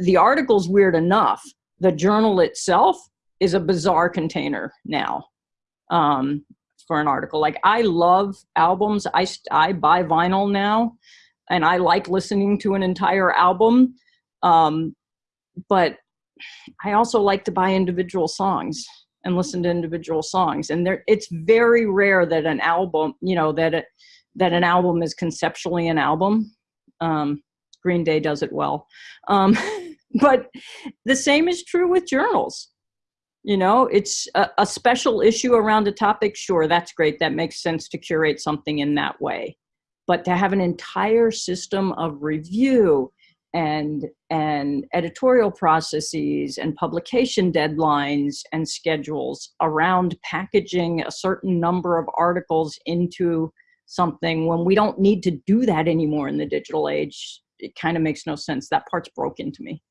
The article's weird enough. The journal itself is a bizarre container now um, for an article. Like I love albums. I, I buy vinyl now and I like listening to an entire album. Um, but I also like to buy individual songs and listen to individual songs. And there, it's very rare that an album, you know, that it, that an album is conceptually an album. Um, Green Day does it well. Um, but the same is true with journals. You know, it's a, a special issue around a topic. Sure, that's great. That makes sense to curate something in that way. But to have an entire system of review and and editorial processes and publication deadlines and schedules around packaging a certain number of articles into something when we don't need to do that anymore in the digital age it kind of makes no sense. That part's broken to me